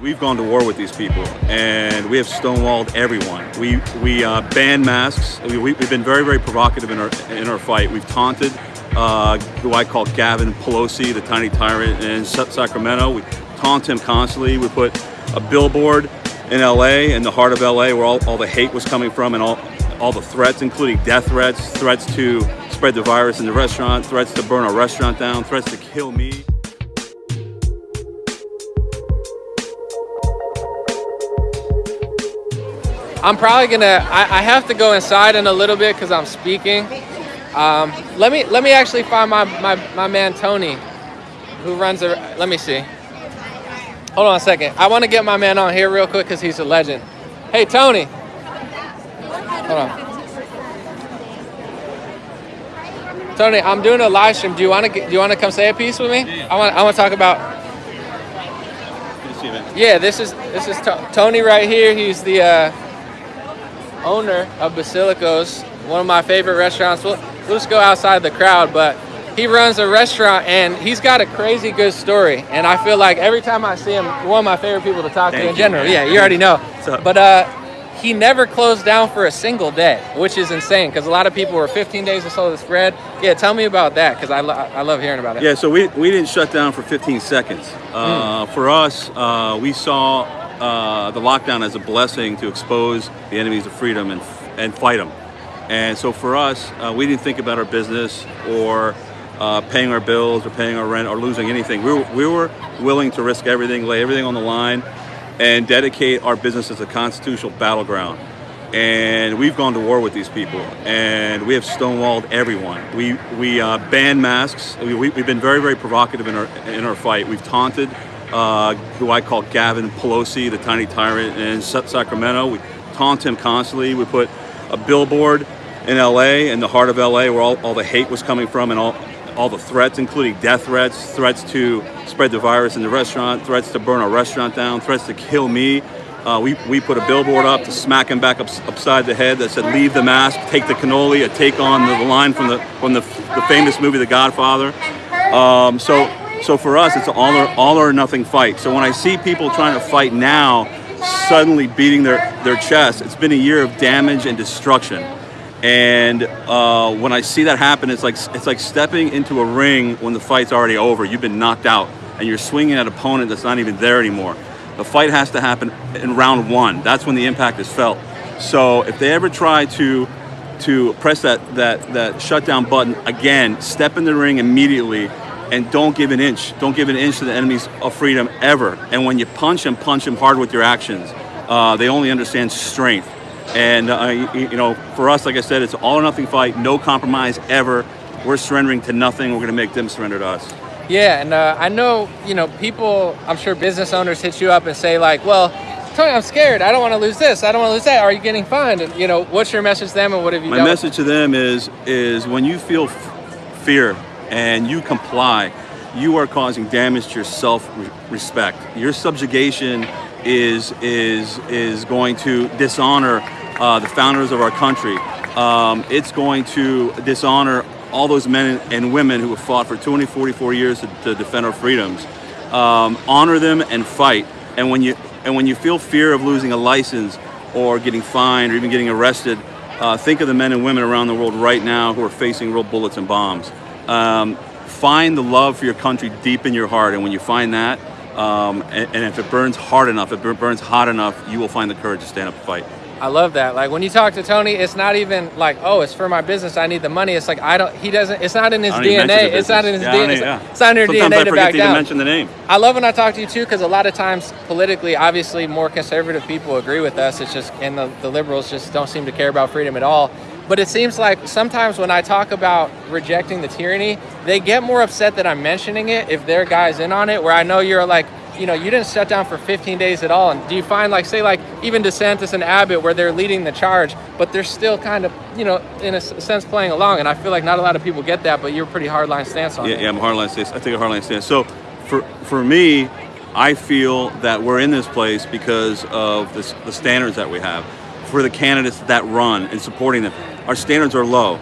We've gone to war with these people, and we have stonewalled everyone. We we uh, banned masks. We, we, have been very very provocative in our in our fight. We've taunted uh, who I call Gavin Pelosi, the tiny tyrant in Sacramento. We taunt him constantly. We put a billboard in LA, in the heart of LA, where all, all the hate was coming from, and all all the threats, including death threats, threats to spread the virus in the restaurant, threats to burn our restaurant down, threats to kill me. I'm probably gonna, I, I, have to go inside in a little bit because I'm speaking. Um, let me let me actually find my, my, my man Tony, who runs a, let me see. Hold on a second. I want to get my man on here real quick because he's a legend. Hey, Tony. Hold on. Tony, I'm doing a live stream. Do you want to do you want to come say a piece with me? I want I want to talk about. Yeah, this is this is Tony right here. He's the uh, owner of Basilicos, one of my favorite restaurants. We'll, we'll just go outside the crowd, but he runs a restaurant and he's got a crazy good story. And I feel like every time I see him, one of my favorite people to talk Thank to in you, general. Man. Yeah, you already know. But uh, he never closed down for a single day, which is insane because a lot of people were 15 days or so to spread. Yeah, tell me about that because I, lo I love hearing about it. Yeah, so we, we didn't shut down for 15 seconds. Uh, mm. For us, uh, we saw uh, the lockdown as a blessing to expose the enemies of freedom and, and fight them. And so for us, uh, we didn't think about our business or uh, paying our bills or paying our rent or losing anything. We were, we were willing to risk everything, lay everything on the line, and dedicate our business as a constitutional battleground. And we've gone to war with these people, and we have stonewalled everyone. We we uh, banned masks. We, we, have been very very provocative in our in our fight. We've taunted uh, who I call Gavin Pelosi, the tiny tyrant in Sacramento. We taunt him constantly. We put a billboard in LA, in the heart of LA, where all, all the hate was coming from and all, all the threats, including death threats, threats to spread the virus in the restaurant, threats to burn our restaurant down, threats to kill me. Uh, we, we put a billboard up to smack him back up, upside the head that said, leave the mask, take the cannoli, a take on the, line from the, from the, the famous movie, The Godfather. Um, so so for us, it's an all or, all or nothing fight. So when I see people trying to fight now, suddenly beating their, their chest, it's been a year of damage and destruction. And uh, when I see that happen, it's like, it's like stepping into a ring when the fight's already over. You've been knocked out and you're swinging at an opponent that's not even there anymore. The fight has to happen in round one. That's when the impact is felt. So if they ever try to to press that, that, that shutdown button again, step in the ring immediately and don't give an inch. Don't give an inch to the enemies of freedom ever. And when you punch them, punch them hard with your actions. Uh, they only understand strength. And uh, you, you, know, for us, like I said, it's all or nothing fight, no compromise ever. We're surrendering to nothing. We're going to make them surrender to us. Yeah, and uh, I know, you know, people, I'm sure business owners hit you up and say like, well, Tony, I'm scared. I don't want to lose this. I don't want to lose that. Are you getting fined? And, you know, what's your message to them and what have you My done? My message to them is, is when you feel fear and you comply, you are causing damage to your self-respect. Your subjugation is is is going to dishonor uh, the founders of our country. Um, it's going to dishonor all those men and women who have fought for 20, 44 years to, to defend our freedoms. Um, honor them and fight. And when you and when you feel fear of losing a license or getting fined or even getting arrested, uh, think of the men and women around the world right now who are facing real bullets and bombs. Um, find the love for your country deep in your heart, and when you find that, um, and, and, if it burns hard enough, if it burns hot enough, you will find the courage to stand up and fight. I love that. Like when you talk to Tony, it's not even like, oh, it's for my business. I need the money. It's like I don't. He doesn't. It's not in his DNA. It's not in his yeah, DNA. It's, yeah. it's not in your Sometimes DNA I to back to down. mention the name. I love when I talk to you too, because a lot of times politically, obviously, more conservative people agree with us. It's just, and the, the liberals just don't seem to care about freedom at all. But it seems like sometimes when I talk about rejecting the tyranny, they get more upset that I'm mentioning it if their guy's in on it, where I know you're like, you know, you didn't shut down for 15 days at all. And do you find like, say like even DeSantis and Abbott where they're leading the charge, but they're still kind of, you know, in a sense playing along. And I feel like not a lot of people get that, but you're a pretty hardline stance on yeah, it. Yeah, I'm a hardline stance. I take a hardline stance. So for, for me, I feel that we're in this place because of this, the standards that we have for the candidates that run and supporting them. Our standards are low.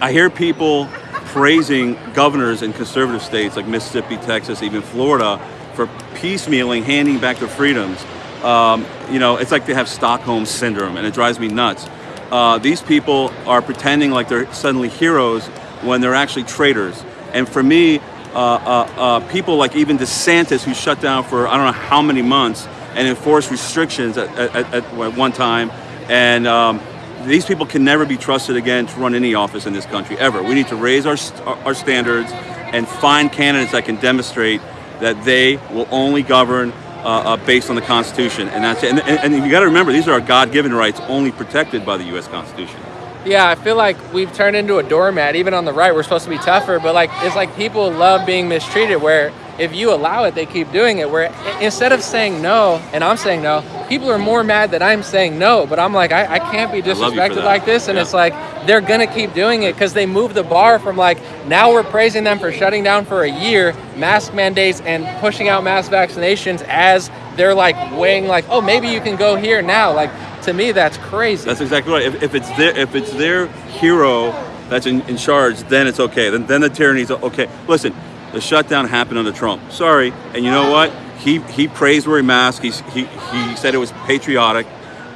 I hear people praising governors in conservative states like Mississippi, Texas, even Florida for piecemealing, handing back their freedoms. Um, you know, it's like they have Stockholm syndrome, and it drives me nuts. Uh, these people are pretending like they're suddenly heroes when they're actually traitors. And for me, uh, uh, uh, people like even DeSantis, who shut down for I don't know how many months and enforced restrictions at, at, at one time, and um, these people can never be trusted again to run any office in this country ever. We need to raise our our standards and find candidates that can demonstrate that they will only govern uh, uh, based on the Constitution, and that's it. And, and, and you got to remember, these are our God-given rights, only protected by the U.S. Constitution. Yeah, I feel like we've turned into a doormat. Even on the right, we're supposed to be tougher, but like it's like people love being mistreated. Where if you allow it, they keep doing it. Where instead of saying no, and I'm saying no, people are more mad that I'm saying no. But I'm like, I, I can't be disrespected like this, and yeah. it's like they're gonna keep doing it because they move the bar from like now we're praising them for shutting down for a year, mask mandates and pushing out mass vaccinations as they're like weighing like, oh, maybe you can go here now. Like to me, that's crazy. That's exactly right. If, if it's their if it's their hero that's in, in charge, then it's okay. Then then the tyranny's okay. Listen, the shutdown happened under Trump. Sorry, and you know what? He he praised wearing masks. He's, he he said it was patriotic.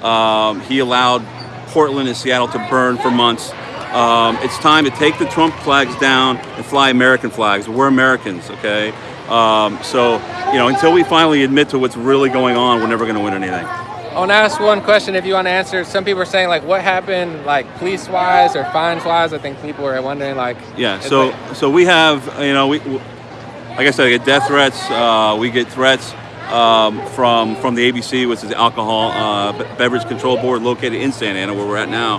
Um, he allowed Portland and Seattle to burn for months. Um, it's time to take the Trump flags down and fly American flags. We're Americans, okay? Um, so, you know, until we finally admit to what's really going on, we're never going to win anything. I want to ask one question if you want to answer. Some people are saying like, what happened, like police wise or fines wise? I think people are wondering like. Yeah. So like, so we have you know we, like I said, I get death threats. Uh, we get threats um, from from the ABC, which is the Alcohol uh, Beverage Control Board located in Santa Ana, where we're at now.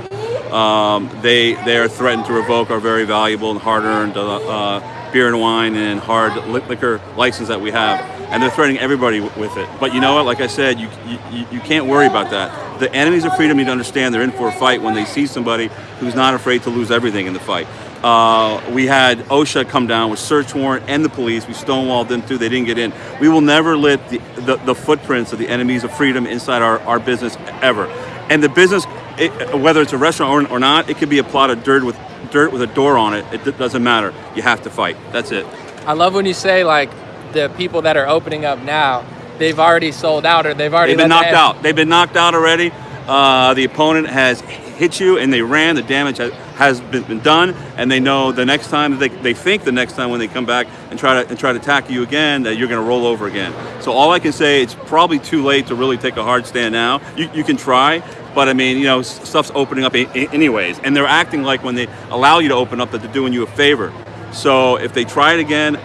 Um, they they are threatened to revoke our very valuable and hard-earned uh, uh beer and wine and hard liquor license that we have and they're threatening everybody with it. But you know what? Like I said, you, you, you can't worry about that. The enemies of freedom need to understand they're in for a fight when they see somebody who's not afraid to lose everything in the fight. Uh, we had OSHA come down with search warrant and the police. We stonewalled them too. They didn't get in. We will never let the, the, the footprints of the enemies of freedom inside our, our business ever. And the business, it, whether it's a restaurant or, or not, it could be a plot of dirt with dirt with a door on it. It doesn't matter. You have to fight. That's it. I love when you say like the people that are opening up now, they've already sold out or they've already they've been knocked out. They've been knocked out already. Uh, the opponent has hit you and they ran. The damage has, has been, been, done, and they know the next time they, they think the next time when they come back and try to and try to attack you again that you're going to roll over again. So all I can say it's probably too late to really take a hard stand now. You, you can try, but I mean you know stuff's opening up anyways, and they're acting like when they allow you to open up that they're doing you a favor. So if they try it again.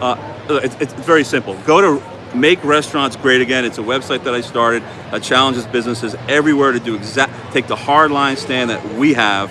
Uh, Uh, it's, it's very simple. Go to Make Restaurants Great Again. It's a website that I started that challenges businesses everywhere to do exact, take the hard line stand that we have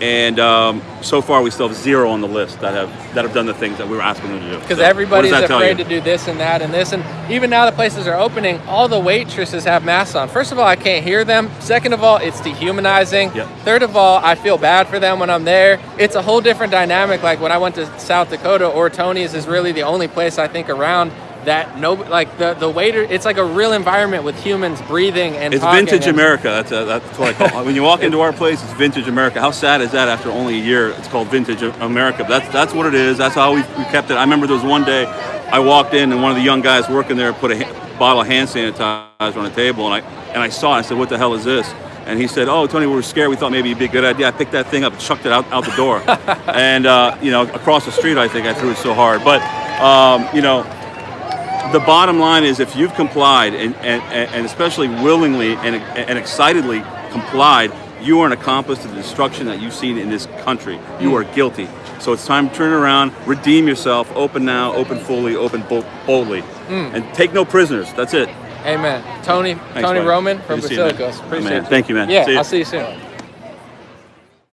and um, so far we still have zero on the list that have that have done the things that we were asking them to do. Because so, everybody's afraid to do this and that and this, and even now the places are opening, all the waitresses have masks on. First of all, I can't hear them. Second of all, it's dehumanizing. Yep. Third of all, I feel bad for them when I'm there. It's a whole different dynamic. Like when I went to South Dakota, or Tony's is really the only place I think around that no like the the waiter it's like a real environment with humans breathing and it's vintage and, america that's a, that's what i call it when you walk into our place it's vintage america how sad is that after only a year it's called vintage america that's that's what it is that's how we, we kept it i remember there was one day i walked in and one of the young guys working there put a bottle of hand sanitizer on the table and i and i saw it i said what the hell is this and he said, "Oh, Tony, we were scared. We thought maybe it'd be a good idea. I picked that thing up, and chucked it out, out the door, and uh, you know, across the street. I think I threw it so hard. But um, you know, the bottom line is if you've complied and, and, and especially willingly and, and excitedly complied, you are an accomplice to the destruction that you've seen in this country. You are guilty. So it's time to turn around, redeem yourself, open now, open fully, open boldly, mm. and take no prisoners. That's it. Amen. Tony, Thanks, Tony buddy. Roman from Basilicos. Appreciate it. Thank you, man. Yeah, I'll see you soon.